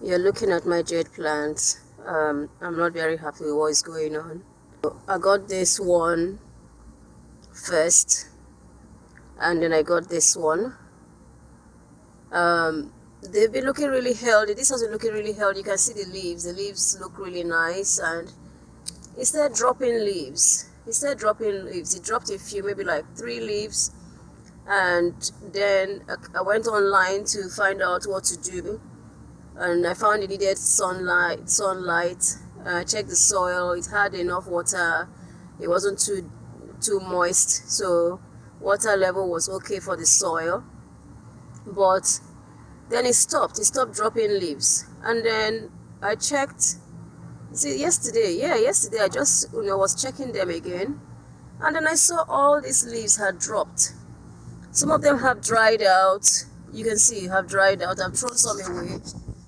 You're looking at my jade plants. Um, I'm not very happy with what is going on. I got this one first and then I got this one. Um, they've been looking really healthy. This has been looking really healthy. You can see the leaves. The leaves look really nice and instead dropping leaves. Instead dropping leaves, it dropped a few, maybe like three leaves and then I went online to find out what to do. And I found it needed sunlight sunlight. Uh, checked the soil it had enough water. It wasn't too too moist so water level was okay for the soil. But then it stopped it stopped dropping leaves. And then I checked see yesterday yeah yesterday I just you know was checking them again and then I saw all these leaves had dropped. Some of them have dried out. You can see have dried out. I've thrown some away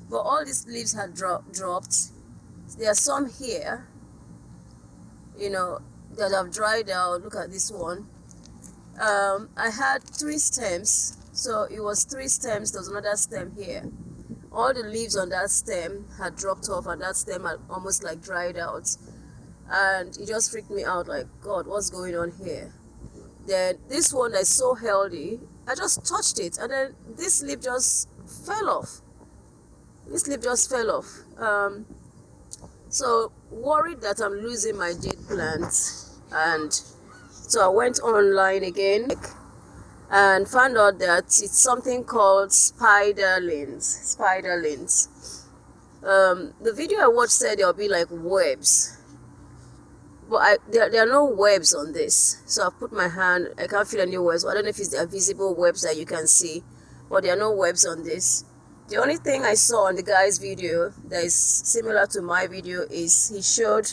but all these leaves had dro dropped. There are some here you know that have dried out. Look at this one. Um, I had three stems so it was three stems. There's another stem here all the leaves on that stem had dropped off and that stem had almost like dried out. And it just freaked me out like god what's going on here? Then this one is so healthy I just touched it and then this leaf just fell off. This leaf just fell off. Um, so worried that i'm losing my jade plant and so i went online again and found out that it's something called spiderlings spiderlings um, the video i watched said there'll be like webs. But I, there, there are no webs on this so i put my hand i can't feel any webs. I don't know if it's the visible webs that you can see but there are no webs on this. The only thing I saw on the guy's video that is similar to my video is he showed,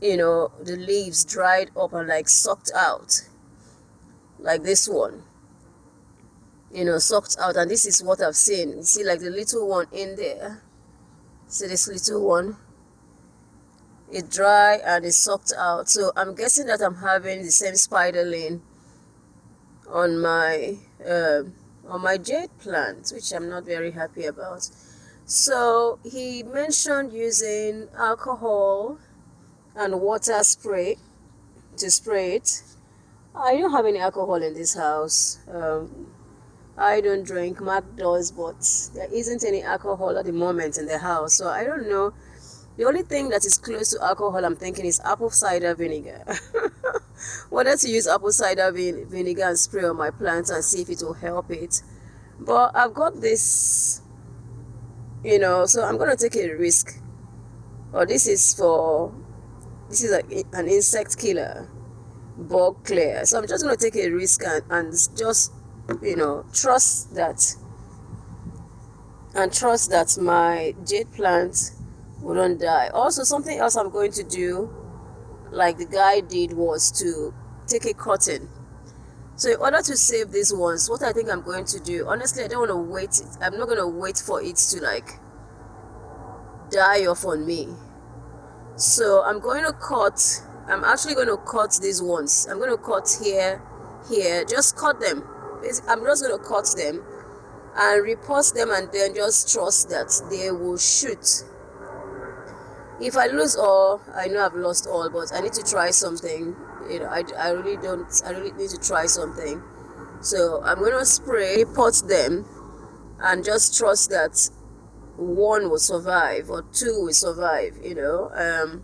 you know, the leaves dried up and like sucked out. Like this one. You know, sucked out. And this is what I've seen. You see like the little one in there. See this little one? It dry and it sucked out. So I'm guessing that I'm having the same spider spiderling on my... Uh, on my jade plant, which I'm not very happy about. So he mentioned using alcohol and water spray to spray it. I don't have any alcohol in this house. Um, I don't drink, Mark does, but there isn't any alcohol at the moment in the house. So I don't know. The only thing that is close to alcohol I'm thinking is apple cider vinegar. wanted to use apple cider vin vinegar and spray on my plants and see if it will help it but I've got this you know so I'm gonna take a risk or this is for this is like an insect killer bug clear. So I'm just gonna take a risk and, and just you know trust that and trust that my jade plant wouldn't die. Also something else I'm going to do like the guy did was to take a cotton so in order to save these ones what i think i'm going to do honestly i don't want to wait i'm not going to wait for it to like die off on me. So i'm going to cut i'm actually going to cut these ones i'm going to cut here here just cut them i'm just going to cut them and repot them and then just trust that they will shoot if I lose all, I know I've lost all, but I need to try something. You know, I, I really don't, I really need to try something. So I'm going to spray, repot them, and just trust that one will survive or two will survive, you know, um,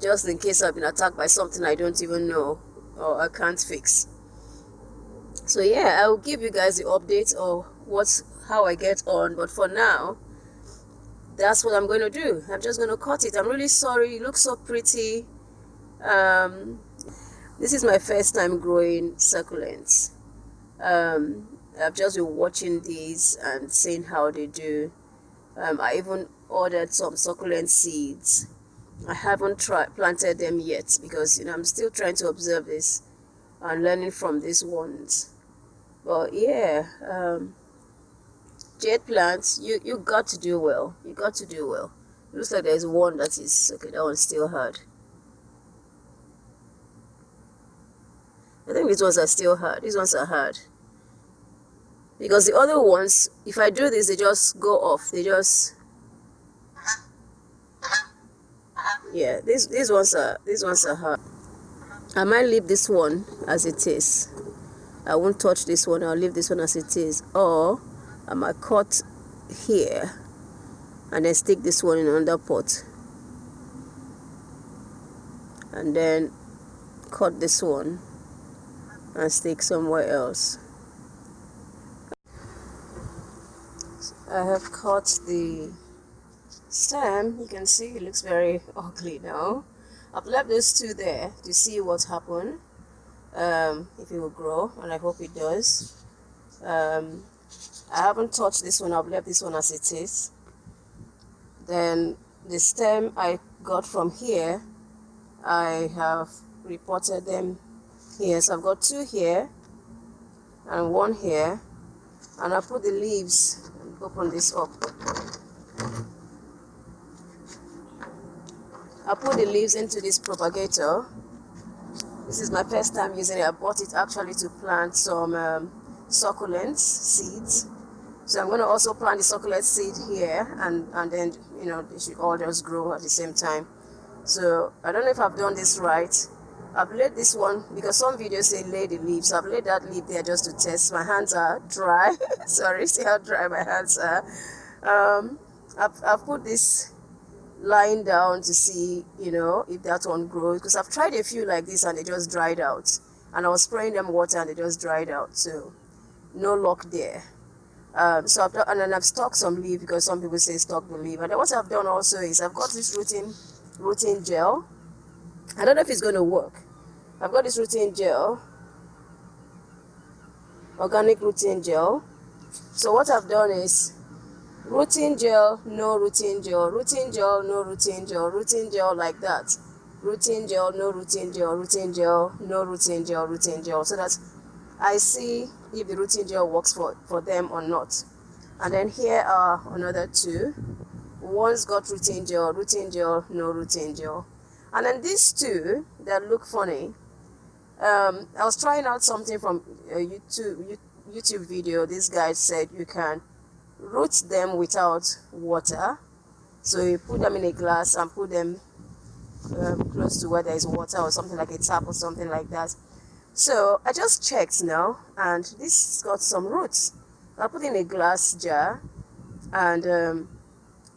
just in case I've been attacked by something I don't even know or I can't fix. So yeah, I will give you guys the update of what's how I get on, but for now, that's what I'm going to do. I'm just going to cut it. I'm really sorry. It looks so pretty. Um, this is my first time growing succulents. Um, I've just been watching these and seeing how they do. Um, I even ordered some succulent seeds. I haven't tried planted them yet because you know I'm still trying to observe this and learning from these ones. But yeah, um, jade plants, you, you got to do well. You got to do well. It looks like there's one that is, okay, that one's still hard. I think these ones are still hard. These ones are hard. Because the other ones, if I do this, they just go off. They just yeah these these ones are these ones are hard. I might leave this one as it is. I won't touch this one. I'll leave this one as it is. Or i might cut here and then stick this one in another pot. And then cut this one and stick somewhere else. I have cut the stem you can see it looks very ugly now. I've left those two there to see what's happened um, if it will grow and I hope it does. Um, I haven't touched this one I've left this one as it is. Then the stem I got from here I have repotted them here. So I've got two here and one here and I put the leaves open this up I put the leaves into this propagator. This is my first time using it. I bought it actually to plant some um, succulents seeds. So I'm going to also plant the succulent seed here and, and then, you know, they should all just grow at the same time. So I don't know if I've done this right. I've laid this one because some videos say lay the leaves. I've laid that leaf there just to test. My hands are dry. Sorry, see how dry my hands are. Um, I've, I've put this lying down to see, you know, if that one grows. Because I've tried a few like this and they just dried out. And I was spraying them water and they just dried out. So no luck there. Um, so I've done, and then I've stocked some leaf because some people say stock the leaf. And then what I've done also is I've got this rooting, rooting gel. I don't know if it's going to work. I've got this rooting gel, organic rooting gel. So what I've done is Rooting gel, no rooting gel, rooting gel, no rooting gel, rooting gel like that. Rooting gel, no rooting gel, rooting gel, no rooting gel, rooting gel. So that I see if the rooting gel works for, for them or not. And then here are another two. One's got rooting gel, rooting gel, no rooting gel. And then these two that look funny. Um, I was trying out something from a YouTube YouTube video. This guy said you can root them without water. So you put them in a glass and put them um, close to where there is water or something like a tap or something like that. So I just checked now and this got some roots. I put in a glass jar and um,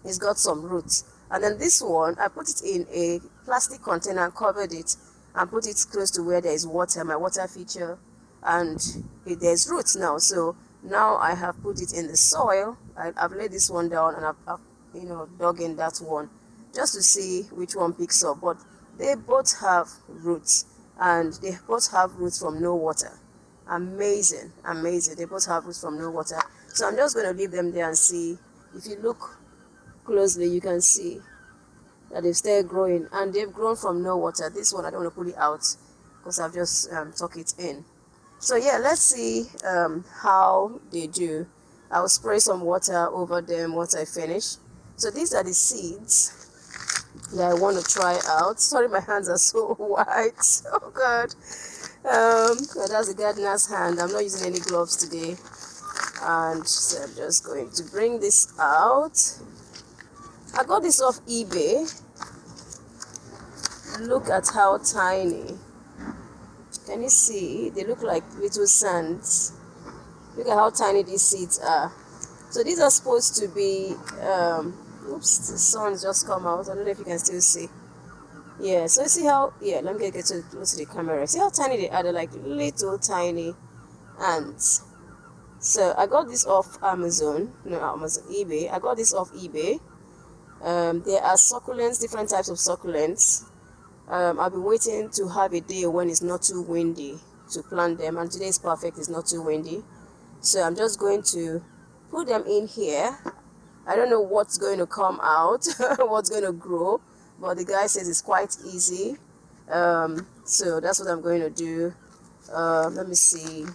it's got some roots. And then this one I put it in a plastic container and covered it and put it close to where there is water my water feature and it, there's roots now. So now I have put it in the soil. I, have laid this one down and I've, I've, you know dug in that one just to see which one picks up. But they both have roots and they both have roots from no water. Amazing amazing. They both have roots from no water. So I'm just going to leave them there and see. If you look closely you can see that they've still growing and they've grown from no water. This one I don't want to pull it out because I've just um, tuck it in so yeah let's see um, how they do. I'll spray some water over them once I finish. So these are the seeds that I want to try out. Sorry my hands are so white. Oh god. Um that's the gardener's hand. I'm not using any gloves today. And so I'm just going to bring this out. I got this off eBay. Look at how tiny can you see? They look like little sands. Look at how tiny these seeds are. So these are supposed to be, um, oops, the sun's just come out. I don't know if you can still see. Yeah, so you see how, yeah, let me get to close to the camera. See how tiny they are? They're like little tiny ants. So I got this off Amazon, no Amazon, eBay. I got this off eBay. Um, there are succulents, different types of succulents um, I've been waiting to have a day when it's not too windy to plant them and today is perfect it's not too windy. So I'm just going to put them in here. I don't know what's going to come out what's going to grow but the guy says it's quite easy. Um, so that's what I'm going to do. Uh, let me see.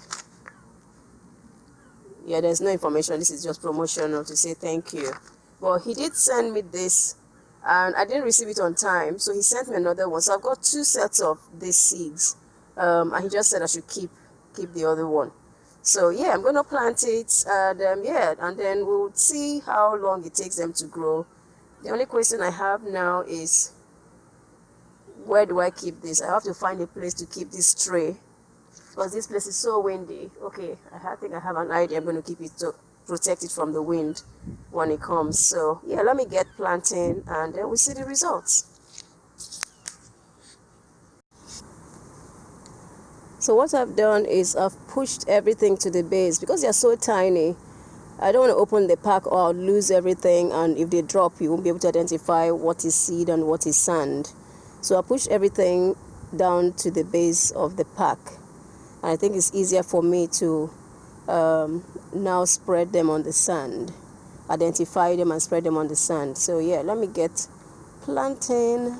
Yeah there's no information. This is just promotional to say thank you. Well he did send me this and I didn't receive it on time so he sent me another one so I've got two sets of these seeds um, and he just said I should keep keep the other one. So yeah, I'm gonna plant it, and um, yeah, and then we'll see how long it takes them to grow. The only question I have now is where do I keep this? I have to find a place to keep this tray because this place is so windy. Okay, I think I have an idea. I'm going to keep it to protect it from the wind when it comes. So yeah, let me get planting and then we see the results. So what I've done is I've pushed everything to the base because they're so tiny. I don't want to open the pack or I'll lose everything and if they drop you won't be able to identify what is seed and what is sand. So I push everything down to the base of the pack. And I think it's easier for me to um, now spread them on the sand, identify them and spread them on the sand. So yeah, let me get planting